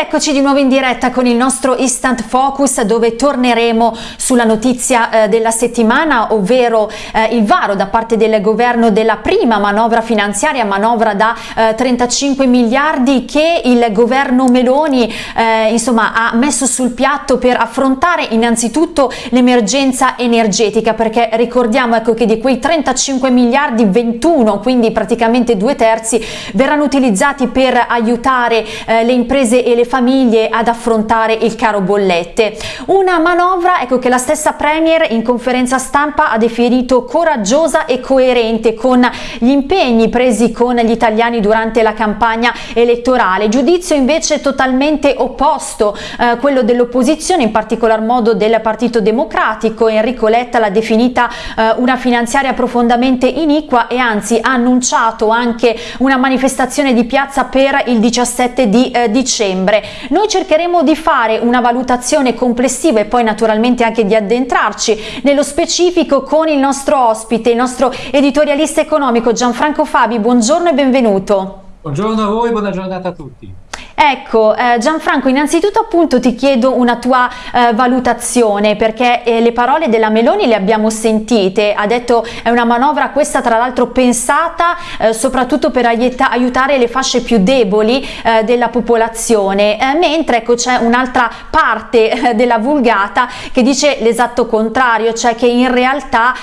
eccoci di nuovo in diretta con il nostro Instant Focus dove torneremo sulla notizia eh, della settimana, ovvero eh, il varo da parte del governo della prima manovra finanziaria, manovra da eh, 35 miliardi che il governo Meloni eh, insomma, ha messo sul piatto per affrontare innanzitutto l'emergenza energetica, perché ricordiamo ecco, che di quei 35 miliardi 21, quindi praticamente due terzi, verranno utilizzati per aiutare eh, le imprese e le famiglie ad affrontare il caro bollette. Una manovra ecco, che la stessa Premier in conferenza stampa ha definito coraggiosa e coerente con gli impegni presi con gli italiani durante la campagna elettorale. Giudizio invece totalmente opposto, eh, quello dell'opposizione, in particolar modo del Partito Democratico. Enrico Letta l'ha definita eh, una finanziaria profondamente iniqua e anzi ha annunciato anche una manifestazione di piazza per il 17 di eh, dicembre. Noi cercheremo di fare una valutazione complessiva e poi naturalmente anche di addentrarci nello specifico con il nostro ospite, il nostro editorialista economico Gianfranco Fabi. Buongiorno e benvenuto. Buongiorno a voi, buona giornata a tutti. Ecco, eh, Gianfranco, innanzitutto appunto ti chiedo una tua eh, valutazione perché eh, le parole della Meloni le abbiamo sentite, ha detto è una manovra questa tra l'altro pensata eh, soprattutto per aiutare le fasce più deboli eh, della popolazione, eh, mentre ecco c'è un'altra parte della vulgata che dice l'esatto contrario, cioè che in realtà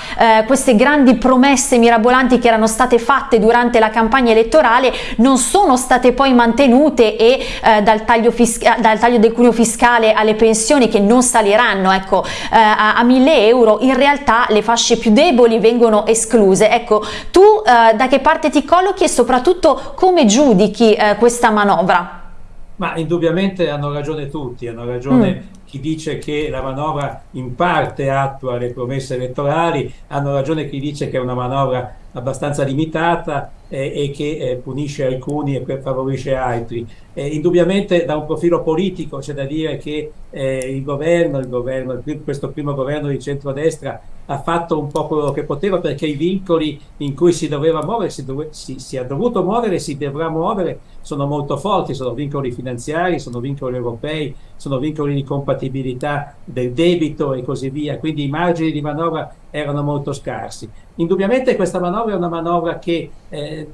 queste grandi promesse mirabolanti che erano state fatte durante la campagna elettorale non sono state poi mantenute e eh, dal, taglio dal, taglio del cuneo fiscale alle pensioni che non saliranno ecco, eh, a, a 1000 euro, in realtà le fasce più deboli vengono escluse. Ecco, tu eh, da che parte ti collochi e soprattutto come giudichi eh, questa manovra? Ma indubbiamente hanno ragione tutti, hanno ragione mm chi dice che la manovra in parte attua le promesse elettorali, hanno ragione chi dice che è una manovra abbastanza limitata eh, e che eh, punisce alcuni e favorisce altri. Eh, indubbiamente da un profilo politico c'è da dire che eh, il governo, il governo, questo primo governo di centrodestra ha fatto un po' quello che poteva perché i vincoli in cui si doveva muovere, si, dove, si, si è dovuto muovere, si dovrà muovere, sono molto forti, sono vincoli finanziari, sono vincoli europei, sono vincoli di compatibilità del debito e così via, quindi i margini di manovra erano molto scarsi. Indubbiamente questa manovra è una manovra che eh,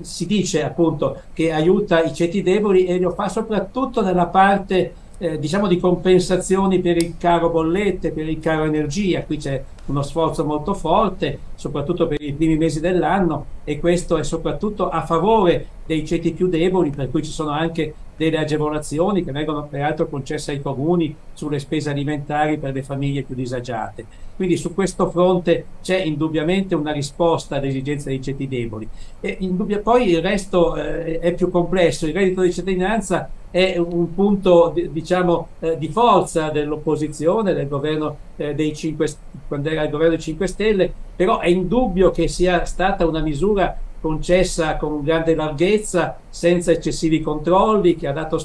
si dice appunto che aiuta i ceti deboli e lo fa soprattutto nella parte eh, diciamo di compensazioni per il caro bollette, per il caro energia, qui c'è uno sforzo molto forte, soprattutto per i primi mesi dell'anno e questo è soprattutto a favore dei ceti più deboli, per cui ci sono anche delle agevolazioni che vengono peraltro concesse ai comuni sulle spese alimentari per le famiglie più disagiate. Quindi su questo fronte c'è indubbiamente una risposta alle esigenze dei ceti deboli. E poi il resto eh, è più complesso, il reddito di cittadinanza è un punto diciamo, eh, di forza dell'opposizione, del governo eh, dei 5, quando era il governo dei 5 Stelle, però è indubbio che sia stata una misura concessa con grande larghezza, senza eccessivi controlli, che ha dato,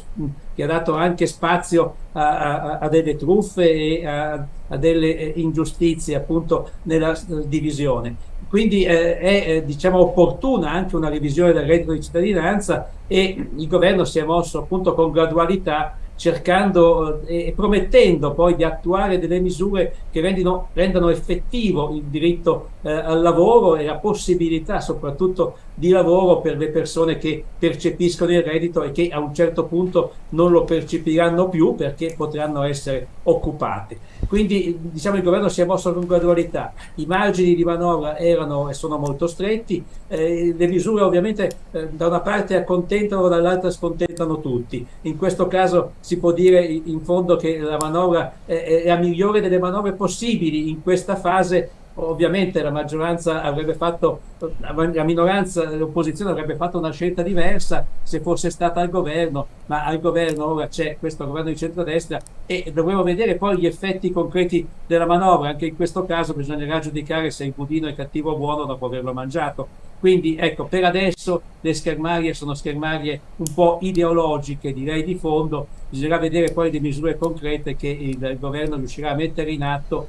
che ha dato anche spazio a, a, a, delle truffe e a, a delle eh, ingiustizie appunto nella eh, divisione. Quindi eh, è eh, diciamo, opportuna anche una revisione del reddito di cittadinanza e il governo si è mosso appunto con gradualità cercando eh, e promettendo poi di attuare delle misure che rendino, rendano effettivo il diritto eh, al lavoro e la possibilità soprattutto di lavoro per le persone che percepiscono il reddito e che a un certo punto non lo percepiranno più perché potranno essere occupate. Quindi diciamo il governo si è mosso con gradualità, i margini di manovra erano e sono molto stretti, eh, le misure ovviamente eh, da una parte accontentano, dall'altra scontentano tutti. In questo caso si può dire in fondo che la manovra è la migliore delle manovre possibili in questa fase ovviamente la maggioranza avrebbe fatto, la minoranza, l'opposizione avrebbe fatto una scelta diversa se fosse stata al governo, ma al governo ora c'è questo governo di centrodestra e dovremo vedere poi gli effetti concreti della manovra, anche in questo caso bisognerà giudicare se il budino è cattivo o buono dopo averlo mangiato, Quindi ecco, per adesso le schermarie sono schermarie un po' ideologiche, direi di fondo, bisognerà vedere poi le misure concrete che il governo riuscirà a mettere in atto,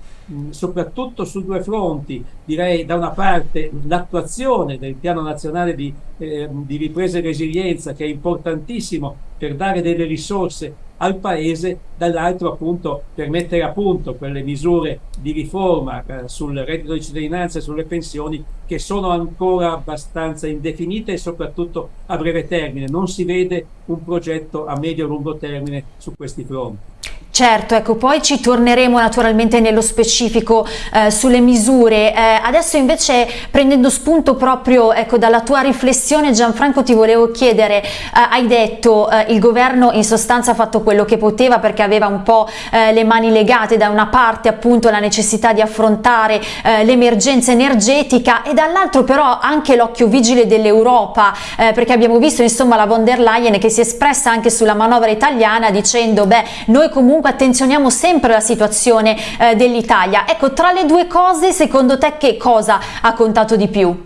soprattutto su due fronti, direi da una parte l'attuazione del piano nazionale di, eh, di ripresa e resilienza che è importantissimo per dare delle risorse al Paese, dall'altro appunto per mettere a punto quelle misure di riforma eh, sul reddito di cittadinanza e sulle pensioni che sono ancora abbastanza indefinite e soprattutto a breve termine. Non si vede un progetto a medio-lungo termine su questi fronti. Certo, ecco, poi ci torneremo naturalmente nello specifico eh, sulle misure. Eh, adesso invece prendendo spunto proprio ecco, dalla tua riflessione Gianfranco ti volevo chiedere, eh, hai detto eh, il governo in sostanza ha fatto quello che poteva perché aveva un po' eh, le mani legate da una parte appunto la necessità di affrontare eh, l'emergenza energetica e dall'altro però anche l'occhio vigile dell'Europa perché abbiamo visto insomma la von der Leyen che si è espressa anche sulla manovra italiana dicendo beh noi comunque comunque attenzioniamo sempre la situazione eh, dell'Italia. Ecco, tra le due cose, secondo te che cosa ha contato di più?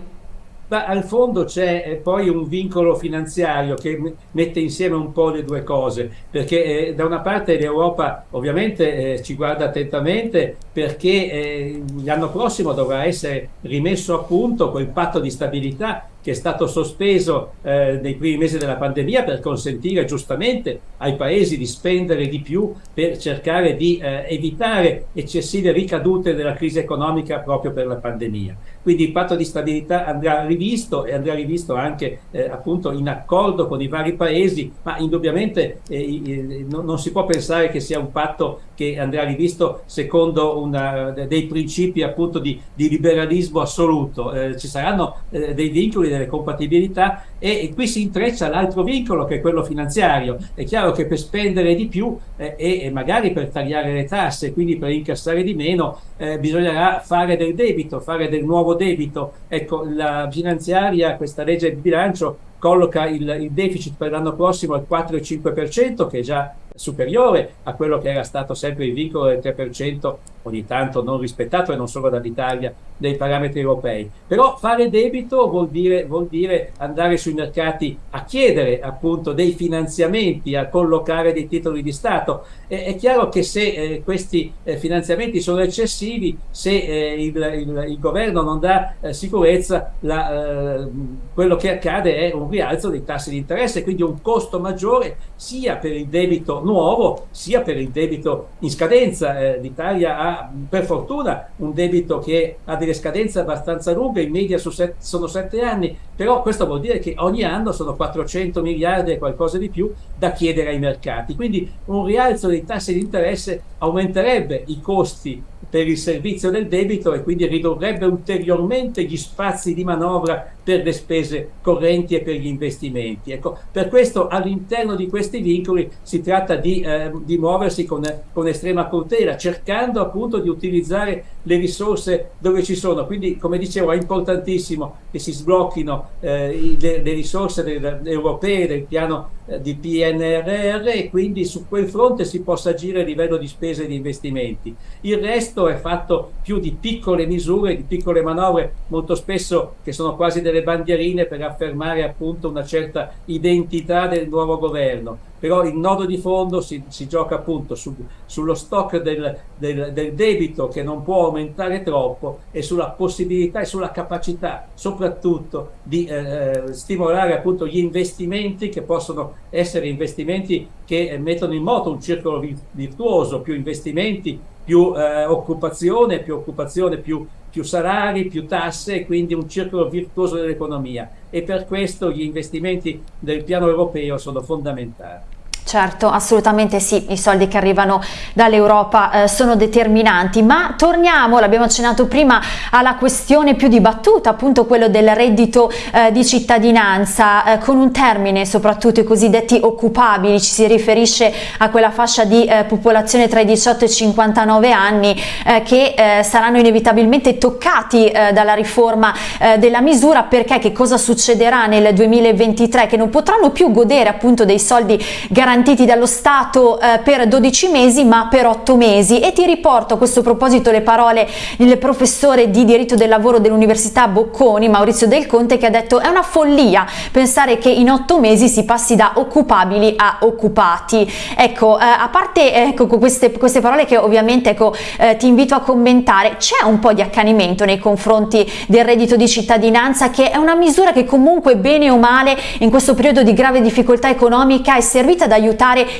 Ma al fondo c'è eh, poi un vincolo finanziario che mette insieme un po' le due cose, perché eh, da una parte l'Europa ovviamente eh, ci guarda attentamente perché eh, l'anno prossimo dovrà essere rimesso a punto quel patto di stabilità che è stato sospeso eh, nei primi mesi della pandemia per consentire giustamente ai paesi di spendere di più per cercare di eh, evitare eccessive ricadute della crisi economica proprio per la pandemia. Quindi il patto di stabilità andrà rivisto e andrà rivisto anche eh, appunto in accordo con i vari paesi, ma indubbiamente eh, non, non si può pensare che sia un patto che andrà rivisto secondo una, dei principi appunto di, di liberalismo assoluto. Eh, ci saranno eh, dei vincoli delle compatibilità e, e qui si intreccia l'altro vincolo che è quello finanziario. È chiaro che per spendere di più eh, e, magari per tagliare le tasse, quindi per incassare di meno, eh, bisognerà fare del debito, fare del nuovo debito. Ecco, la finanziaria, questa legge di bilancio colloca il, il deficit per l'anno prossimo al 4,5% che è già superiore a quello che era stato sempre il vincolo del 3% ogni tanto non rispettato e non solo dall'Italia dei parametri europei. Però fare debito vuol dire, vuol dire, andare sui mercati a chiedere appunto dei finanziamenti, a collocare dei titoli di Stato. E, è chiaro che se eh, questi eh, finanziamenti sono eccessivi, se eh, il, il, il, governo non dà eh, sicurezza, la, eh, quello che accade è un rialzo dei tassi di interesse, quindi un costo maggiore sia per il debito nuovo sia per il debito in scadenza. Eh, L'Italia ha per fortuna un debito che ha delle scadenze abbastanza lunghe, in media set, sono sette anni, però questo vuol dire che ogni anno sono 400 miliardi e qualcosa di più da chiedere ai mercati. Quindi un rialzo dei tassi di interesse aumenterebbe i costi per il servizio del debito e quindi ridurrebbe ulteriormente gli spazi di manovra per le spese correnti e per gli investimenti. Ecco, per questo all'interno di questi vincoli si tratta di, eh, di muoversi con, con, estrema cautela, cercando appunto di utilizzare le risorse dove ci sono. Quindi, come dicevo, è importantissimo che si sblocchino eh, le, le, risorse del, europee del piano eh, di PNRR e quindi su quel fronte si possa agire a livello di spese e di investimenti. Il resto è fatto più di piccole misure, di piccole manovre, molto spesso che sono quasi delle bandierine per affermare appunto una certa identità del nuovo governo. Però il nodo di fondo si, si gioca appunto su, sullo stock del, del, del, debito che non può aumentare troppo e sulla possibilità e sulla capacità soprattutto di eh, stimolare appunto gli investimenti che possono essere investimenti che mettono in moto un circolo virtuoso, più investimenti, più eh, occupazione, più occupazione, più più salari, più tasse e quindi un circolo virtuoso dell'economia e per questo gli investimenti del piano europeo sono fondamentali. Certo, assolutamente sì, i soldi che arrivano dall'Europa eh, sono determinanti, ma torniamo, l'abbiamo accennato prima, alla questione più dibattuta, appunto quello del reddito eh, di cittadinanza, eh, con un termine soprattutto i cosiddetti occupabili, ci si riferisce a quella fascia di eh, popolazione tra i 18 e i 59 anni eh, che eh, saranno inevitabilmente toccati dalla riforma della misura, perché che cosa succederà nel 2023? Che non potranno più godere appunto dei soldi garantiti garantiti dallo Stato eh, per 12 mesi ma per 8 mesi e ti riporto a questo proposito le parole del professore di diritto del lavoro dell'Università Bocconi, Maurizio Del Conte, che ha detto è una follia pensare che in 8 mesi si passi da occupabili a occupati. Ecco, eh, a parte ecco, queste, queste, parole che ovviamente ecco, eh, ti invito a commentare, c'è un po' di accanimento nei confronti del reddito di cittadinanza che è una misura che comunque bene o male in questo periodo di grave difficoltà economica è servita ad aiutare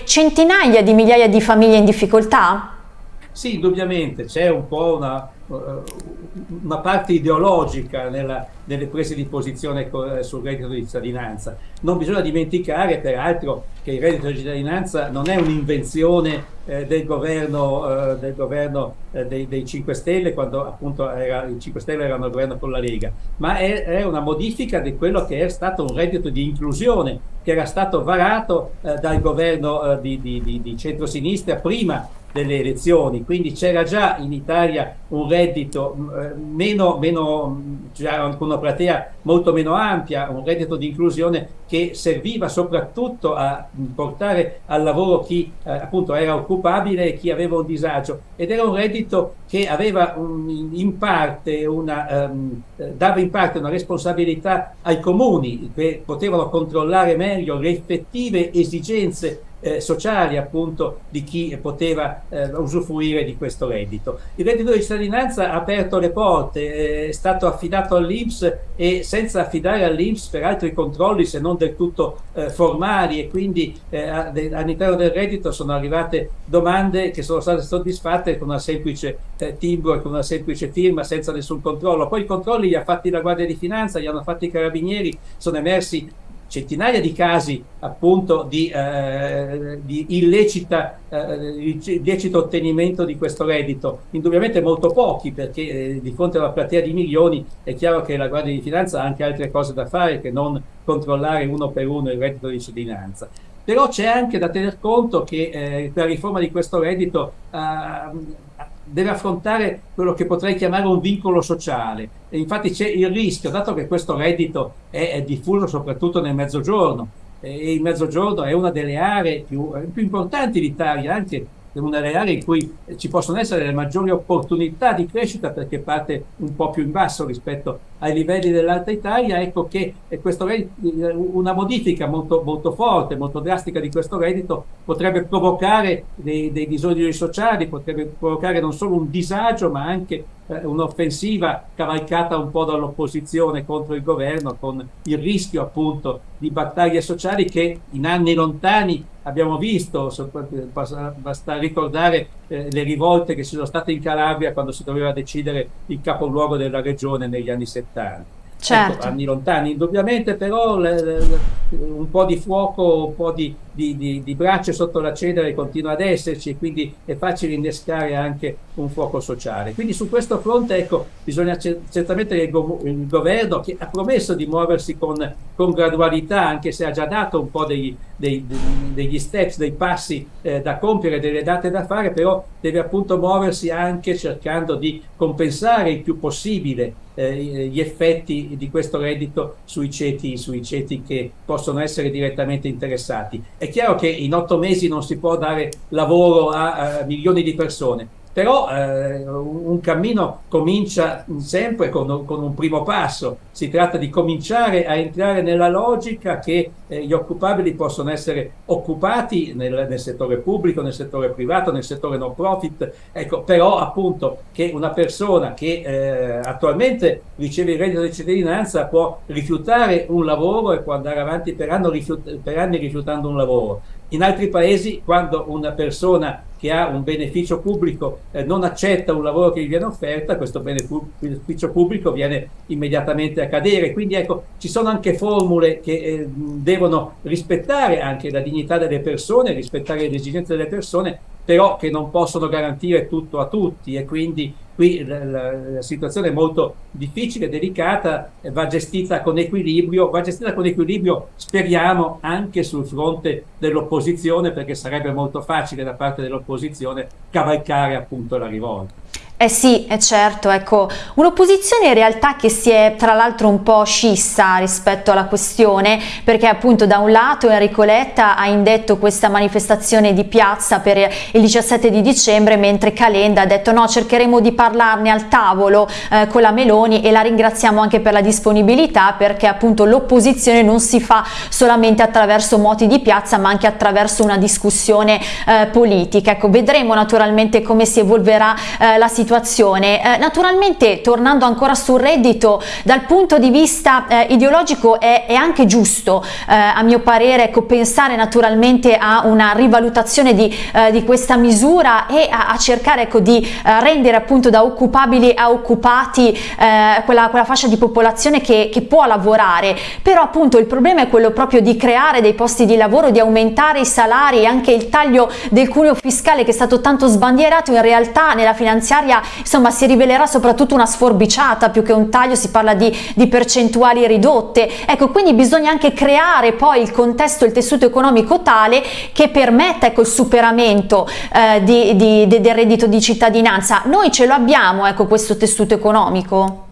centinaia di migliaia di famiglie in difficoltà? Sì, indubbiamente c'è un po' una, una parte ideologica nella, nelle prese di posizione sul reddito di cittadinanza. Non bisogna dimenticare peraltro che il reddito di cittadinanza non è un'invenzione eh, del governo, eh, del governo eh, dei, dei, 5 Stelle quando appunto era, i 5 Stelle erano al governo con la Lega, ma è, è, una modifica di quello che è stato un reddito di inclusione che era stato varato eh, dal governo eh, di, di, di, di centrosinistra prima delle elezioni, quindi c'era già in Italia un reddito eh, meno, meno anche una platea molto meno ampia, un reddito di inclusione che serviva soprattutto a portare al lavoro chi eh, appunto era occupabile e chi aveva un disagio. Ed era un reddito che aveva un, in parte una, um, dava in parte una responsabilità ai comuni che potevano controllare meglio le effettive esigenze eh, sociali appunto di chi poteva eh, usufruire di questo reddito. Il reddito di cittadinanza ha aperto le porte, eh, è stato affidato all'Inps e senza affidare all'Inps peraltro i controlli se non del tutto eh, formali e quindi eh, all'interno del reddito sono arrivate domande che sono state soddisfatte con una semplice eh, timbro e con una semplice firma senza nessun controllo. Poi i controlli li ha fatti la Guardia di Finanza, li hanno fatti i Carabinieri, sono emersi centinaia di casi appunto di, eh, di illecita, eh, illecito ottenimento di questo reddito, indubbiamente molto pochi perché eh, di fronte a una platea di milioni è chiaro che la Guardia di Finanza ha anche altre cose da fare che non controllare uno per uno il reddito di cittadinanza. Però c'è anche da tener conto che eh, la riforma di questo reddito eh, deve affrontare quello che potrei chiamare un vincolo sociale. E infatti c'è il rischio, dato che questo reddito è, è diffuso soprattutto nel mezzogiorno, e il mezzogiorno è una delle aree più, più importanti d'Italia, anche una delle aree in cui ci possono essere le maggiori opportunità di crescita perché parte un po' più in basso rispetto ai livelli dell'Alta Italia, ecco che questo, una modifica molto, molto forte, molto drastica di questo reddito potrebbe provocare dei, dei bisogni sociali, potrebbe provocare non solo un disagio ma anche eh, un'offensiva cavalcata un po' dall'opposizione contro il governo con il rischio appunto di battaglie sociali che in anni lontani abbiamo visto, basta ricordare eh, le rivolte che ci sono state in Calabria quando si doveva decidere il capoluogo della regione negli anni 70. Certo. Ecco, anni lontani indubbiamente, però le, le, un po' di fuoco, un po' di, di, di, di braccia sotto la cenere continua ad esserci e quindi è facile innescare anche un fuoco sociale. Quindi su questo fronte ecco, bisogna certamente il, go il governo che ha promesso di muoversi con, con, gradualità, anche se ha già dato un po' degli, dei, degli steps, dei passi eh, da compiere, delle date da fare, però deve appunto muoversi anche cercando di compensare il più possibile eh, gli effetti di questo reddito sui ceti, sui ceti che possono essere direttamente interessati. È chiaro che in otto mesi non si può dare lavoro a, a milioni di persone, però eh, un cammino comincia sempre con, con, un primo passo, si tratta di cominciare a entrare nella logica che eh, gli occupabili possono essere occupati nel, nel, settore pubblico, nel settore privato, nel settore no profit, ecco, però appunto che una persona che eh, attualmente riceve il reddito di cittadinanza può rifiutare un lavoro e può andare avanti per, rifiut per anni rifiutando un lavoro. In altri paesi quando una persona che ha un beneficio pubblico eh, non accetta un lavoro che gli viene offerta, questo beneficio pubblico viene immediatamente a cadere. Quindi ecco, ci sono anche formule che eh, devono rispettare anche la dignità delle persone, rispettare le esigenze delle persone, però che non possono garantire tutto a tutti e quindi qui la, la, situazione è molto difficile, delicata, va gestita con equilibrio, va gestita con equilibrio speriamo anche sul fronte dell'opposizione perché sarebbe molto facile da parte dell'opposizione cavalcare appunto la rivolta. Eh sì, è certo, ecco, un'opposizione in realtà che si è tra l'altro un po' scissa rispetto alla questione perché appunto da un lato Enrico Letta ha indetto questa manifestazione di piazza per il 17 di dicembre mentre Calenda ha detto no cercheremo di parlarne al tavolo eh, con la Meloni e la ringraziamo anche per la disponibilità perché appunto l'opposizione non si fa solamente attraverso moti di piazza ma anche attraverso una discussione eh, politica. Ecco, vedremo naturalmente come si evolverà eh, la situazione situazione. Eh, naturalmente tornando ancora sul reddito dal punto di vista eh, ideologico è, è, anche giusto eh, a mio parere ecco, pensare naturalmente a una rivalutazione di, eh, di questa misura e a, a cercare ecco, di eh, rendere appunto da occupabili a occupati quella, quella, fascia di popolazione che, che può lavorare però appunto il problema è quello proprio di creare dei posti di lavoro, di aumentare i salari e anche il taglio del cuneo fiscale che è stato tanto sbandierato in realtà nella finanziaria insomma si rivelerà soprattutto una sforbiciata più che un taglio, si parla di, di percentuali ridotte. Ecco, quindi bisogna anche creare poi il contesto, il tessuto economico tale che permetta ecco, il superamento eh, di, di, del reddito di cittadinanza. Noi ce lo abbiamo, ecco, questo tessuto economico?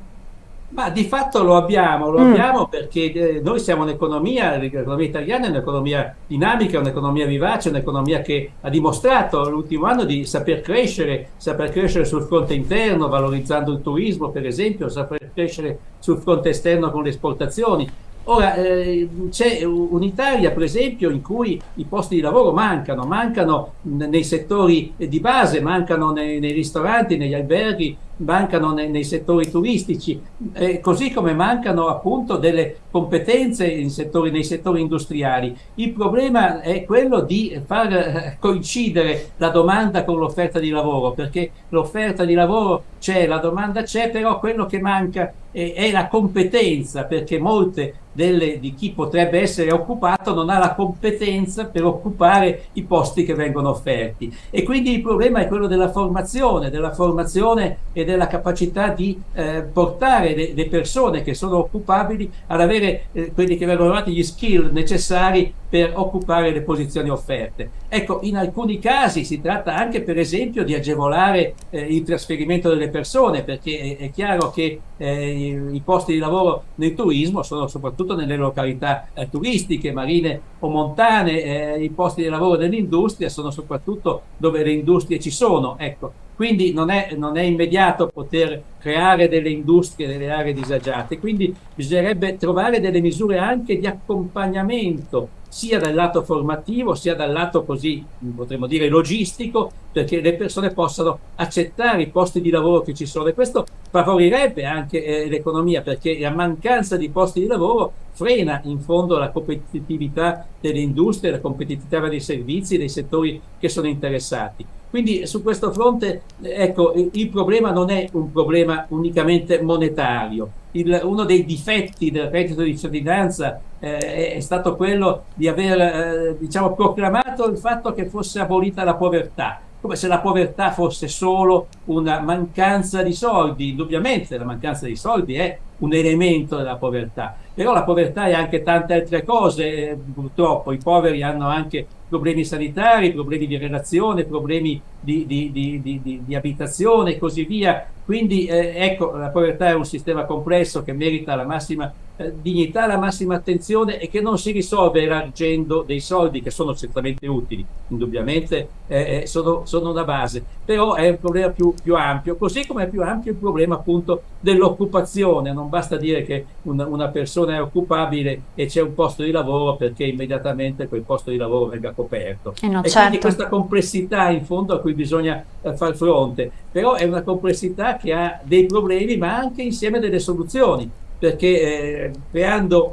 Ma di fatto lo abbiamo, lo mm. abbiamo perché eh, noi siamo un'economia, l'economia italiana è un'economia dinamica, un'economia vivace, un'economia che ha dimostrato l'ultimo anno di saper crescere, saper crescere sul fronte interno, valorizzando il turismo per esempio, saper crescere sul fronte esterno con le esportazioni. Ora, eh, c'è un'Italia, per esempio, in cui i posti di lavoro mancano, mancano nei settori di base, mancano nei, nei ristoranti, negli alberghi, mancano nei, nei settori turistici, eh, così come mancano appunto delle competenze settori, nei settori industriali. Il problema è quello di far eh, coincidere la domanda con l'offerta di lavoro, perché l'offerta di lavoro c'è, la domanda c'è, però quello che manca è, è la competenza, perché molte delle, di chi potrebbe essere occupato non ha la competenza per occupare i posti che vengono offerti. E quindi il problema è quello della formazione, della formazione e della capacità di eh, portare le, le, persone che sono occupabili ad avere eh, quelli che vengono chiamati gli skill necessari per occupare le posizioni offerte. Ecco, in alcuni casi si tratta anche per esempio di agevolare eh, il trasferimento delle persone, perché è, è chiaro che eh, i, i, posti di lavoro nel turismo sono soprattutto nelle località eh, turistiche, marine o montane, eh, i posti di lavoro dell'industria sono soprattutto dove le industrie ci sono. Ecco, quindi non è, non è, immediato poter creare delle industrie delle aree disagiate, quindi bisognerebbe trovare delle misure anche di accompagnamento sia dal lato formativo sia dal lato così potremmo dire logistico perché le persone possano accettare i posti di lavoro che ci sono e questo favorirebbe anche eh, l'economia perché la mancanza di posti di lavoro frena in fondo la competitività delle industrie, la competitività dei servizi, dei settori che sono interessati. Quindi su questo fronte ecco, il problema non è un problema unicamente monetario. Il, uno dei difetti del reddito di cittadinanza eh, è stato quello di aver eh, diciamo, proclamato il fatto che fosse abolita la povertà come se la povertà fosse solo una mancanza di soldi. Indubbiamente la mancanza di soldi è un elemento della povertà, però la povertà è anche tante altre cose, purtroppo. I poveri hanno anche problemi sanitari, problemi di relazione, problemi di, di, di, di abitazione e così via. Quindi eh, ecco, la povertà è un sistema complesso che merita la massima eh, dignità, la massima attenzione e che non si risolve elargendo dei soldi che sono certamente utili, indubbiamente eh, eh, sono, sono, una base, però è un problema più, più, ampio, così come è più ampio il problema appunto dell'occupazione, non basta dire che una, una persona è occupabile e c'è un posto di lavoro perché immediatamente quel posto di lavoro venga coperto. Eh no, e certo. quindi questa complessità in fondo a cui bisogna eh, far fronte, però è una complessità che ha dei problemi ma anche insieme delle soluzioni, perché eh, creando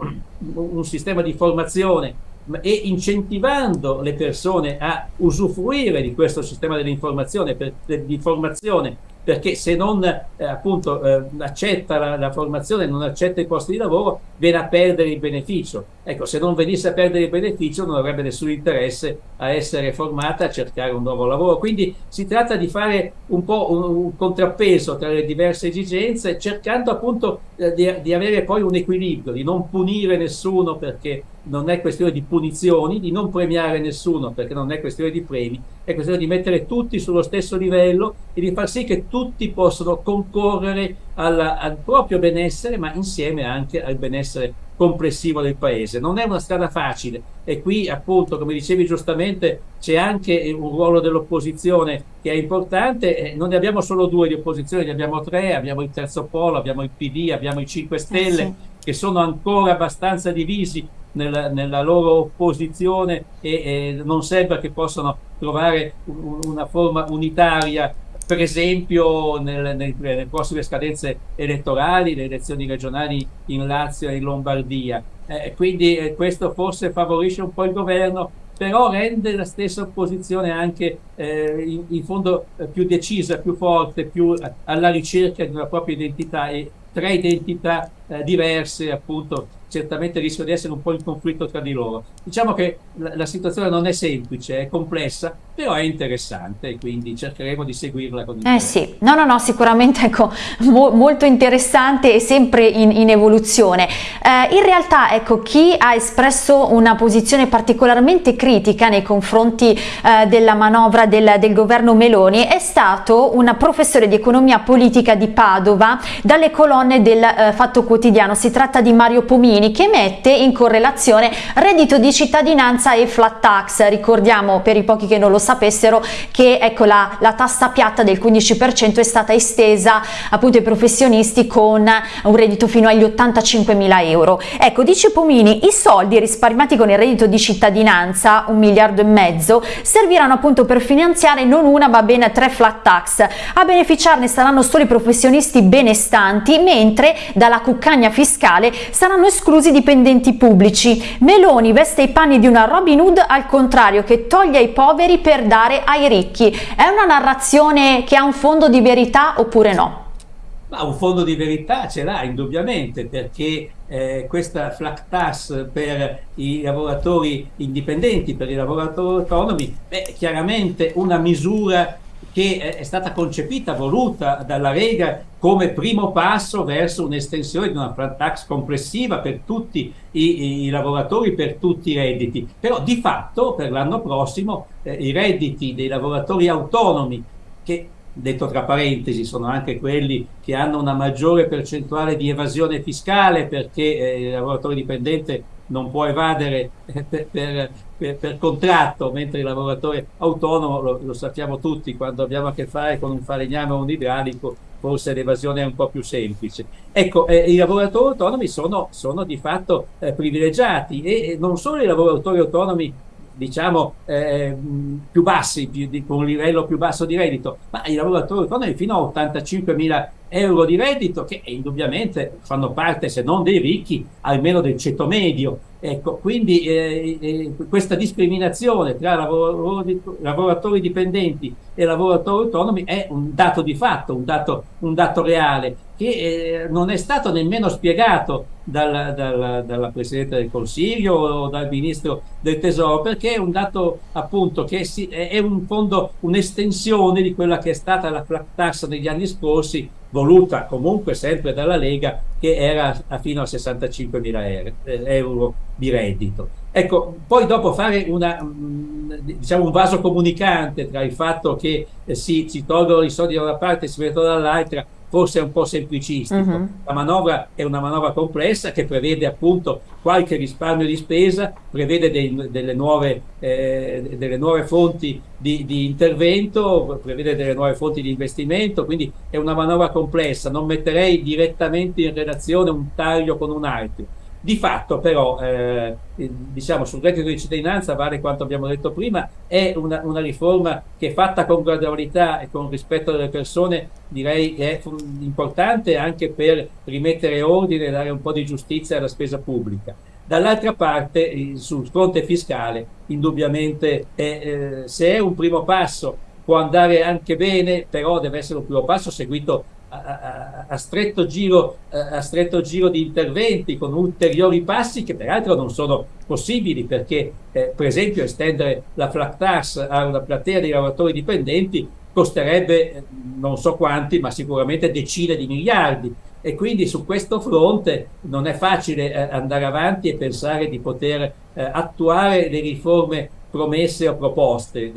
un sistema di formazione e incentivando le persone a usufruire di questo sistema dell'informazione, per, di formazione, perché se non eh, appunto eh, accetta la, la, formazione, non accetta i posti di lavoro, viene a perdere il beneficio. Ecco, se non venisse a perdere il beneficio non avrebbe nessun interesse a essere formata, a cercare un nuovo lavoro. Quindi si tratta di fare un po' un, un contrappeso tra le diverse esigenze, cercando appunto eh, di, di avere poi un equilibrio, di non punire nessuno perché non è questione di punizioni, di non premiare nessuno perché non è questione di premi, è questione di mettere tutti sullo stesso livello e di far sì che tutti possano concorrere alla, al proprio benessere, ma insieme anche al benessere complessivo del paese. Non è una strada facile e qui appunto, come dicevi giustamente, c'è anche un ruolo dell'opposizione che è importante. Non ne abbiamo solo due di opposizione, ne abbiamo tre, abbiamo il terzo polo, abbiamo il PD, abbiamo i 5 Stelle, eh sì. che sono ancora abbastanza divisi nella, nella loro opposizione e, e, non sembra che possano trovare una forma unitaria per esempio nel, nel, nelle prossime scadenze elettorali, le elezioni regionali in Lazio e in Lombardia. Eh, quindi eh, questo forse favorisce un po' il governo, però rende la stessa opposizione anche eh, in, in, fondo eh, più decisa, più forte, più alla ricerca di una propria identità e tre identità eh, diverse appunto certamente rischia di essere un po' in conflitto tra di loro. Diciamo che la, la, situazione non è semplice, è complessa, però è interessante e quindi cercheremo di seguirla con Eh sì, no no no, sicuramente ecco, mo, molto interessante e sempre in, in evoluzione. Eh, in realtà ecco, chi ha espresso una posizione particolarmente critica nei confronti eh, della manovra del, del governo Meloni è stato un professore di economia politica di Padova dalle colonne del eh, Fatto Quotidiano, si tratta di Mario Pomini che mette in correlazione reddito di cittadinanza e flat tax. Ricordiamo per i pochi che non lo sapessero che ecco, la, la tassa piatta del 15% è stata estesa appunto ai professionisti con un reddito fino agli 85 mila euro. Ecco, dice Pomini, i soldi risparmiati con il reddito di cittadinanza, un miliardo e mezzo, serviranno appunto per finanziare non una ma ben tre flat tax. A beneficiarne saranno solo i professionisti benestanti, mentre dalla cuccagna fiscale saranno esclusi esclusi dipendenti pubblici. Meloni veste i panni di una Robin Hood al contrario che toglie ai poveri per dare ai ricchi. È una narrazione che ha un fondo di verità oppure no? Ma un fondo di verità ce l'ha indubbiamente perché eh, questa flat tax per i lavoratori indipendenti, per i lavoratori autonomi, è chiaramente una misura che è stata concepita, voluta dalla Lega come primo passo verso un'estensione di una flat tax complessiva per tutti i, i, lavoratori, per tutti i redditi. Però di fatto per l'anno prossimo eh, i redditi dei lavoratori autonomi, che detto tra parentesi sono anche quelli che hanno una maggiore percentuale di evasione fiscale perché eh, il lavoratore dipendente non può evadere per, per, per, per contratto, mentre il lavoratore autonomo, lo, lo, sappiamo tutti, quando abbiamo a che fare con un falegname o un idraulico, forse l'evasione è un po' più semplice. Ecco, eh, i lavoratori autonomi sono, sono di fatto eh, privilegiati e, e non solo i lavoratori autonomi diciamo eh, più bassi, più di, con un livello più basso di reddito, ma i lavoratori autonomi fino a 85 mila euro di reddito che indubbiamente fanno parte, se non dei ricchi, almeno del ceto medio. Ecco, quindi eh, eh, questa discriminazione tra lavoratori, lavoratori, dipendenti e lavoratori autonomi è un dato di fatto, un dato, un dato reale, che eh, non è stato nemmeno spiegato dal, dal, dalla Presidente del Consiglio o dal Ministro del Tesoro, perché è un dato appunto che si, è un fondo, un'estensione di quella che è stata la flat tax negli anni scorsi, voluta comunque sempre dalla Lega, che era a fino a 65 mila eh, euro di reddito. Ecco, poi dopo fare una, mm, diciamo un vaso comunicante tra il fatto che eh, si, si tolgono i soldi da una parte e si mettono dall'altra, forse è un po' semplicistico. Uh -huh. La manovra è una manovra complessa che prevede appunto qualche risparmio di spesa, prevede dei, delle, nuove, eh, delle, nuove, fonti di, di, intervento, prevede delle nuove fonti di investimento, quindi è una manovra complessa. Non metterei direttamente in relazione un taglio con un altro di fatto però, eh, diciamo, sul reddito di cittadinanza vale quanto abbiamo detto prima, è una, una, riforma che fatta con gradualità e con rispetto delle persone direi è importante anche per rimettere ordine e dare un po' di giustizia alla spesa pubblica. Dall'altra parte, sul fronte fiscale, indubbiamente, è, eh, se è un primo passo può andare anche bene, però deve essere un primo passo seguito a, a, stretto giro, a, stretto giro, di interventi con ulteriori passi che peraltro non sono possibili perché eh, per esempio estendere la flat tax a una platea di lavoratori dipendenti costerebbe eh, non so quanti ma sicuramente decine di miliardi e quindi su questo fronte non è facile eh, andare avanti e pensare di poter eh, attuare le riforme promesse o proposte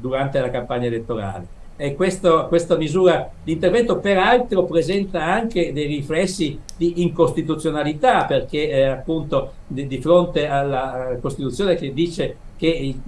durante la campagna elettorale. E questo, questa misura di intervento peraltro presenta anche dei riflessi di incostituzionalità perché eh, appunto di, di, fronte alla Costituzione che dice che i,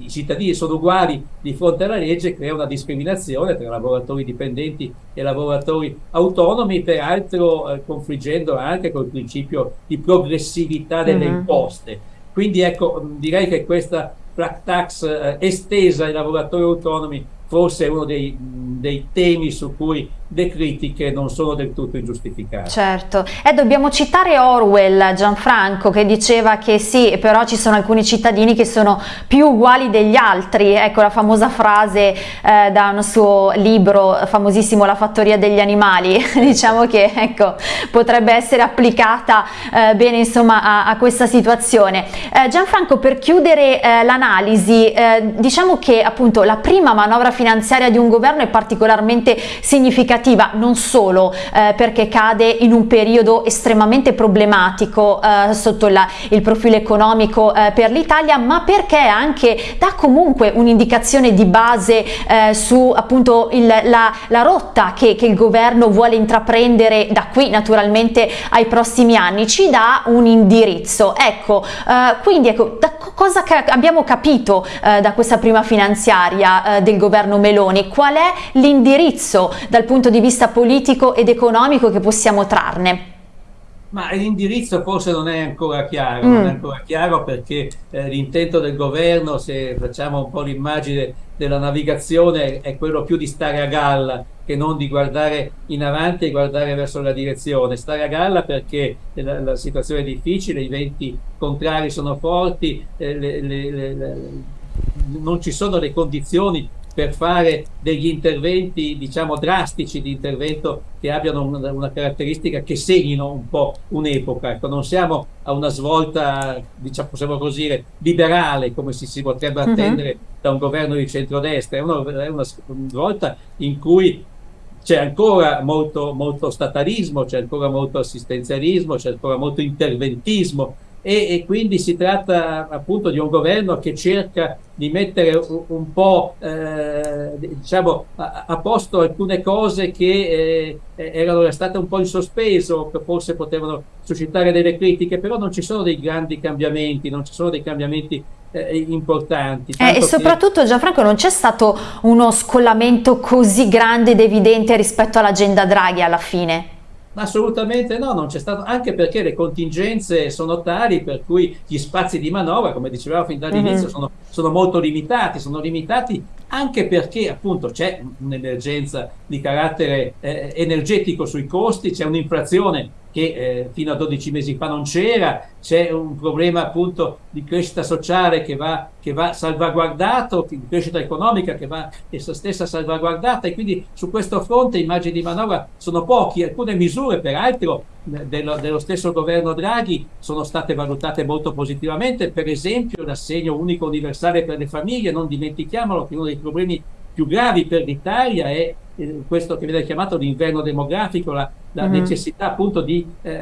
i, cittadini sono uguali di fronte alla legge crea una discriminazione tra lavoratori dipendenti e lavoratori autonomi peraltro eh, confliggendo anche col principio di progressività delle mm imposte. Quindi ecco direi che questa flat tax eh, estesa ai lavoratori autonomi forse è uno dei, dei, temi su cui le critiche non sono del tutto ingiustificate. Certo, e dobbiamo citare Orwell, Gianfranco, che diceva che sì, però ci sono alcuni cittadini che sono più uguali degli altri, ecco la famosa frase eh, da un suo libro famosissimo La fattoria degli animali, diciamo che ecco, potrebbe essere applicata eh, bene insomma a, a questa situazione. Eh, Gianfranco, per chiudere eh, l'analisi, eh, diciamo che appunto la prima manovra finanziaria di un governo è particolarmente significativa non solo eh, perché cade in un periodo estremamente problematico eh, sotto la, il profilo economico eh, per l'Italia ma perché anche dà comunque un'indicazione di base eh, su appunto il, la, la, rotta che, che il governo vuole intraprendere da qui naturalmente ai prossimi anni. Ci dà un indirizzo. Ecco eh, quindi ecco da cosa ca abbiamo capito eh, da questa prima finanziaria del governo governo Meloni, qual è l'indirizzo dal punto di vista politico ed economico che possiamo trarne? Ma l'indirizzo forse non è ancora chiaro, mm. non è mm. ancora chiaro perché eh, l'intento del governo, se facciamo un po' l'immagine della navigazione, è quello più di stare a galla che non di guardare in avanti e guardare verso la direzione. Stare a galla perché la, la situazione è difficile, i venti contrari sono forti, eh, le, le, le, non ci sono le condizioni per fare degli interventi diciamo drastici di intervento che abbiano una, una caratteristica che segnino un po' un'epoca ecco, non siamo a una svolta diciamo possiamo così dire liberale come si, si potrebbe mhm. attendere uh -huh. da un governo di centrodestra è una, è una svolta in cui c'è ancora molto, molto statalismo, c'è ancora molto assistenzialismo, c'è ancora molto interventismo e, e, quindi si tratta appunto di un governo che cerca di mettere un, un po' eh, diciamo a, a, posto alcune cose che eh, erano state un po' in sospeso che forse potevano suscitare delle critiche però non ci sono dei grandi cambiamenti non ci sono dei cambiamenti eh, importanti. Eh, e soprattutto che... Gianfranco non c'è stato uno scollamento così grande ed evidente rispetto all'agenda Draghi alla fine Assolutamente no, non c'è stato, anche perché le contingenze sono tali per cui gli spazi di manovra, come dicevamo fin dall'inizio, mm -hmm. sono, sono, molto limitati, sono limitati anche perché appunto c'è un'emergenza di carattere eh, energetico sui costi, c'è un'inflazione che eh, fino a 12 mesi fa non c'era, c'è un problema appunto di crescita sociale che va, che va salvaguardato, di crescita economica che va essa stessa salvaguardata. E quindi su questo fronte i margini di manovra sono pochi, alcune misure peraltro dello, dello, stesso governo Draghi sono state valutate molto positivamente, per esempio l'assegno unico universale per le famiglie, non dimentichiamolo che uno dei problemi più gravi per l'Italia è eh, questo che viene chiamato l'inverno demografico, la, la mm necessità appunto di eh,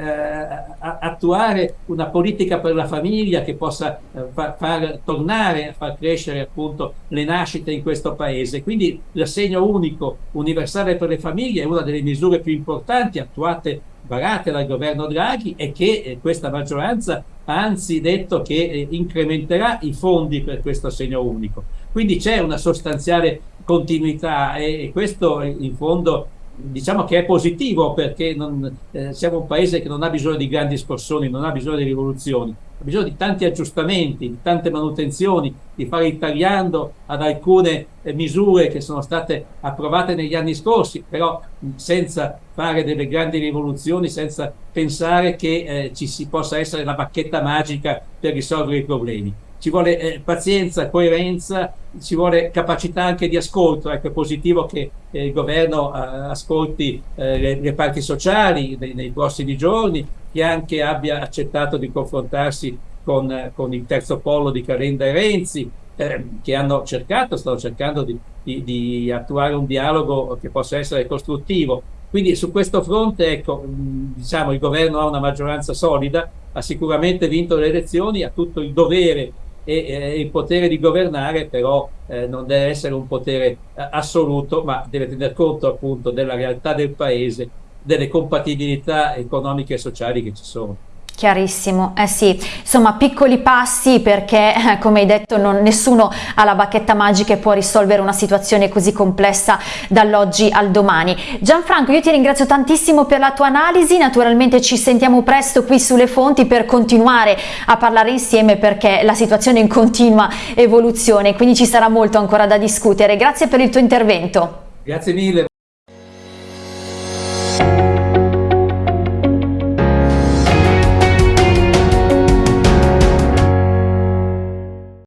attuare una politica per la famiglia che possa eh, far, far tornare a far crescere appunto le nascite in questo paese. Quindi l'assegno unico universale per le famiglie è una delle misure più importanti attuate varate dal governo Draghi e che eh, questa maggioranza ha anzi detto che eh, incrementerà i fondi per questo assegno unico. Quindi c'è una sostanziale continuità e, e questo in fondo diciamo che è positivo perché non, eh, siamo un paese che non ha bisogno di grandi scossoni, non ha bisogno di rivoluzioni, ha bisogno di tanti aggiustamenti, di tante manutenzioni, di fare il tagliando ad alcune eh, misure che sono state approvate negli anni scorsi, però senza fare delle grandi rivoluzioni, senza pensare che eh, ci si possa essere la bacchetta magica per risolvere i problemi ci vuole eh, pazienza, coerenza, ci vuole capacità anche di ascolto. Ecco, è positivo che eh, il governo eh, ascolti eh, le, le, parti sociali nei, nei, prossimi giorni, che anche abbia accettato di confrontarsi con, con il terzo polo di Calenda e Renzi, eh, che hanno cercato, stanno cercando di, di, di, attuare un dialogo che possa essere costruttivo. Quindi su questo fronte, ecco, diciamo, il governo ha una maggioranza solida, ha sicuramente vinto le elezioni, ha tutto il dovere e eh, il potere di governare però eh, non deve essere un potere eh, assoluto ma deve tener conto appunto della realtà del paese, delle compatibilità economiche e sociali che ci sono. Chiarissimo, eh sì, insomma piccoli passi perché eh, come hai detto non, nessuno ha la bacchetta magica e può risolvere una situazione così complessa dall'oggi al domani. Gianfranco io ti ringrazio tantissimo per la tua analisi, naturalmente ci sentiamo presto qui sulle fonti per continuare a parlare insieme perché la situazione è in continua evoluzione quindi ci sarà molto ancora da discutere. Grazie per il tuo intervento. Grazie mille.